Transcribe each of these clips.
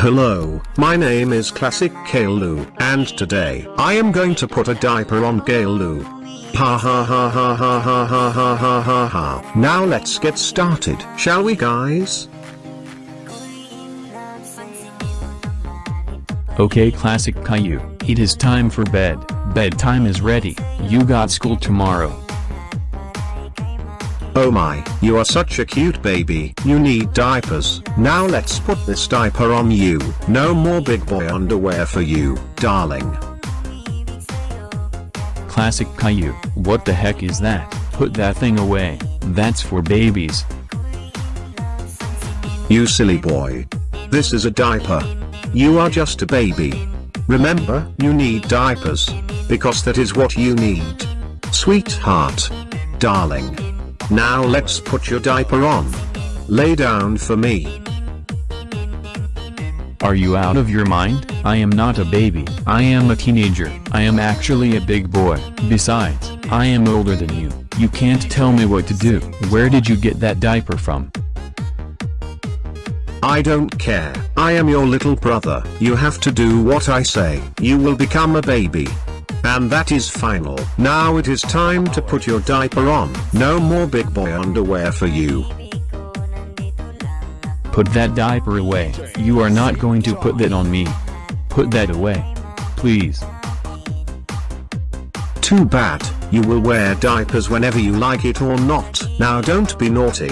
Hello, my name is Classic Caillou, and today I am going to put a diaper on Caillou. Ha ha ha ha ha ha ha ha ha ha ha. Now let's get started, shall we guys? Okay Classic Caillou, it is time for bed, bedtime is ready, you got school tomorrow. Oh my, you are such a cute baby. You need diapers. Now let's put this diaper on you. No more big boy underwear for you, darling. Classic Caillou, what the heck is that? Put that thing away, that's for babies. You silly boy. This is a diaper. You are just a baby. Remember, you need diapers. Because that is what you need. Sweetheart. Darling. Now let's put your diaper on. Lay down for me. Are you out of your mind? I am not a baby. I am a teenager. I am actually a big boy. Besides, I am older than you. You can't tell me what to do. Where did you get that diaper from? I don't care. I am your little brother. You have to do what I say. You will become a baby. And that is final. Now it is time to put your diaper on. No more big boy underwear for you. Put that diaper away. You are not going to put that on me. Put that away. Please. Too bad, you will wear diapers whenever you like it or not. Now don't be naughty.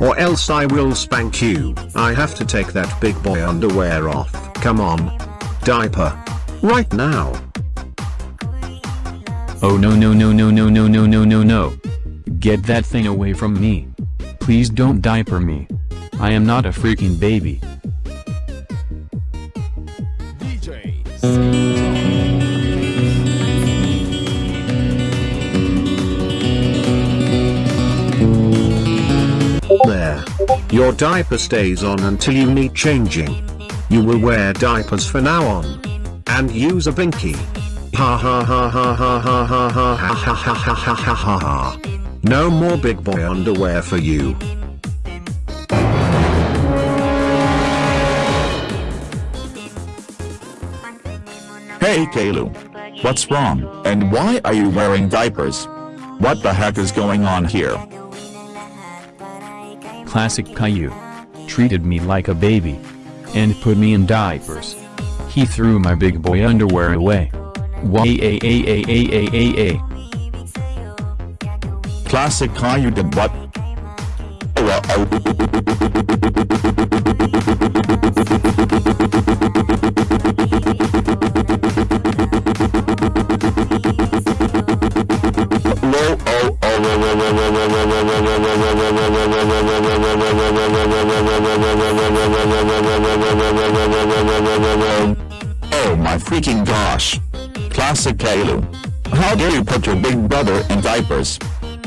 Or else I will spank you. I have to take that big boy underwear off. Come on. Diaper. Right now. Oh no no no no no no no no no no. Get that thing away from me. Please don't diaper me. I am not a freaking baby. There. Your diaper stays on until you need changing. You will wear diapers for now on. And use a binky. Ha ha ha ha ha ha ha ha ha ha ha ha ha ha ha ha. No more big boy underwear for you. Hey Caillou. What's wrong, and why are you wearing diapers? What the heck is going on here? Classic Caillou. Treated me like a baby. And put me in diapers. He threw my big boy underwear away. YAAAAAAA. Classic Caillou de Butt.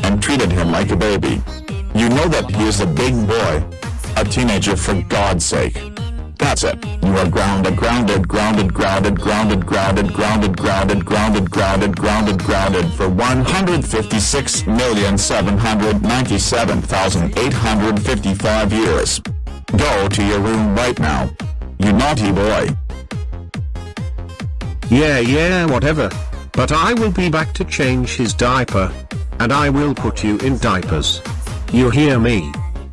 And treated him like a baby. You know that he is a big boy. A teenager for God's sake. That's it. You are grounded, grounded, grounded, grounded, grounded, grounded, grounded, grounded, grounded, grounded, grounded, grounded for 156,797,855 years. Go to your room right now. You naughty boy. Yeah yeah whatever. But I will be back to change his diaper. And I will put you in diapers. You hear me?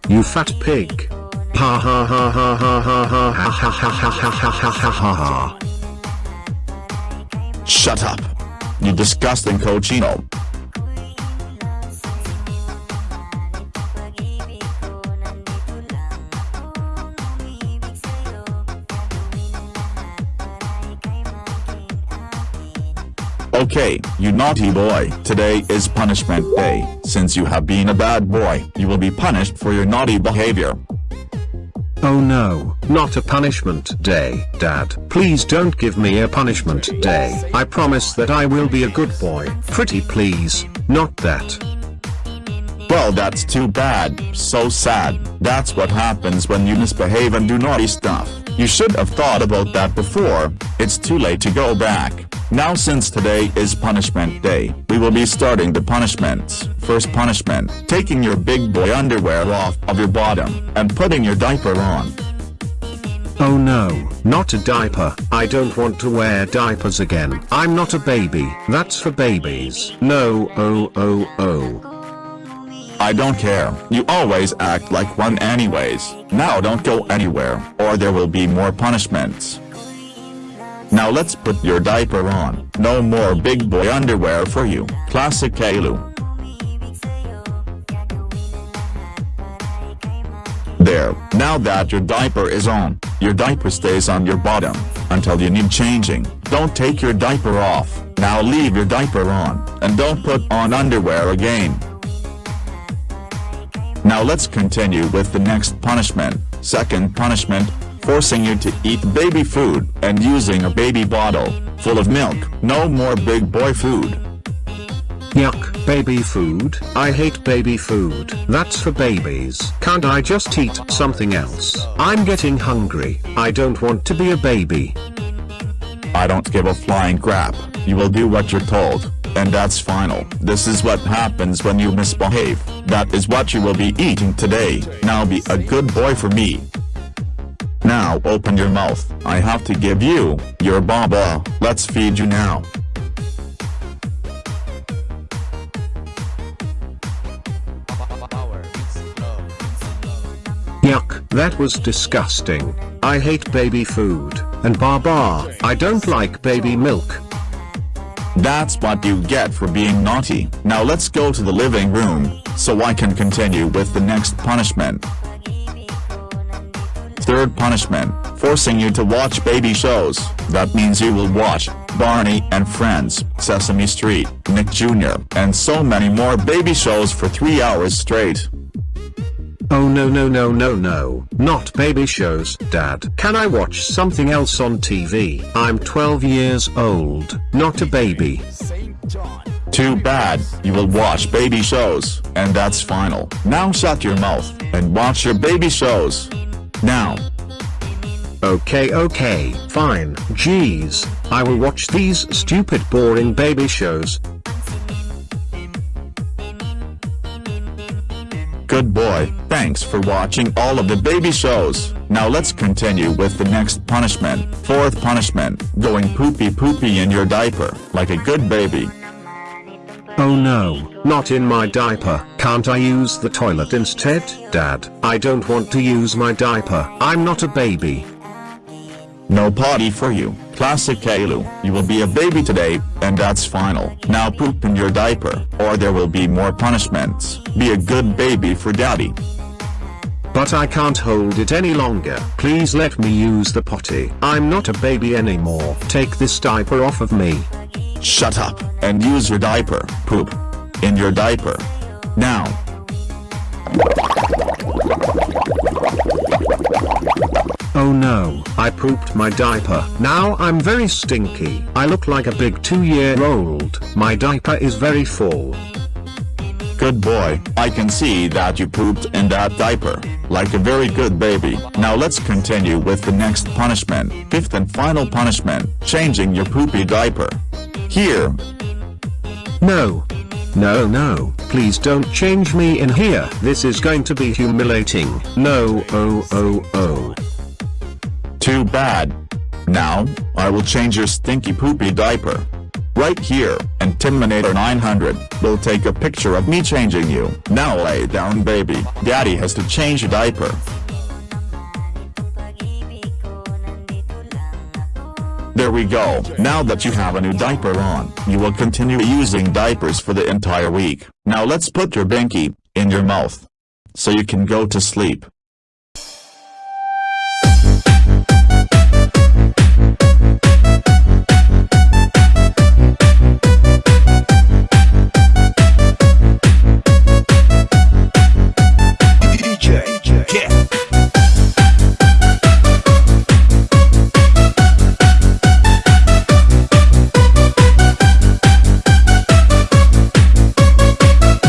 You fat pig. Ha ha ha ha ha ha ha ha ha ha ha ha ha ha ha. Shut up. You disgusting cochino. Okay, you naughty boy. Today is punishment day. Since you have been a bad boy, you will be punished for your naughty behavior. Oh no, not a punishment day, Dad. Please don't give me a punishment day. I promise that I will be a good boy. Pretty please, not that. Well that's too bad, so sad. That's what happens when you misbehave and do naughty stuff. You should have thought about that before, it's too late to go back. Now since today is punishment day, we will be starting the punishments. First punishment, taking your big boy underwear off of your bottom, and putting your diaper on. Oh no, not a diaper. I don't want to wear diapers again. I'm not a baby. That's for babies. No, oh, oh, oh. I don't care. You always act like one anyways. Now don't go anywhere, or there will be more punishments. Now let's put your diaper on. No more big boy underwear for you. Classic Caillou. There, now that your diaper is on, your diaper stays on your bottom, until you need changing. Don't take your diaper off, now leave your diaper on, and don't put on underwear again. Now let's continue with the next punishment. Second punishment, forcing you to eat baby food and using a baby bottle, full of milk. No more big boy food. Yuck, baby food, I hate baby food. That's for babies. Can't I just eat something else? I'm getting hungry. I don't want to be a baby. I don't give a flying crap. You will do what you're told. And that's final. This is what happens when you misbehave. That is what you will be eating today. Now be a good boy for me. Now open your mouth. I have to give you, your baba. Let's feed you now. Yuck, that was disgusting. I hate baby food, and baba, I don't like baby milk. That's what you get for being naughty. Now let's go to the living room, so I can continue with the next punishment. Third punishment, forcing you to watch baby shows. That means you will watch Barney and Friends, Sesame Street, Nick Jr., and so many more baby shows for three hours straight. Oh no no no no no, not baby shows, dad. Can I watch something else on TV? I'm 12 years old, not a baby. Too bad, you will watch baby shows, and that's final. Now shut your mouth, and watch your baby shows. Now. Okay okay, fine, jeez, I will watch these stupid boring baby shows, Good boy, thanks for watching all of the baby shows. Now let's continue with the next punishment. Fourth punishment, going poopy poopy in your diaper, like a good baby. Oh no, not in my diaper. Can't I use the toilet instead? Dad, I don't want to use my diaper. I'm not a baby. No potty for you, classic Caillou. You will be a baby today, and that's final. Now poop in your diaper, or there will be more punishments. Be a good baby for daddy. But I can't hold it any longer. Please let me use the potty. I'm not a baby anymore. Take this diaper off of me. Shut up, and use your diaper. Poop. In your diaper. Now. Oh no, I pooped my diaper. Now I'm very stinky. I look like a big two-year-old. My diaper is very full. Good boy, I can see that you pooped in that diaper, like a very good baby. Now let's continue with the next punishment. Fifth and final punishment, changing your poopy diaper. Here. No. No no, please don't change me in here. This is going to be humiliating. No oh oh oh. Too bad. Now, I will change your stinky poopy diaper. Right here, and Timinator 900 will take a picture of me changing you. Now lay down baby, daddy has to change your diaper. There we go. Now that you have a new diaper on, you will continue using diapers for the entire week. Now let's put your binky in your mouth. So you can go to sleep.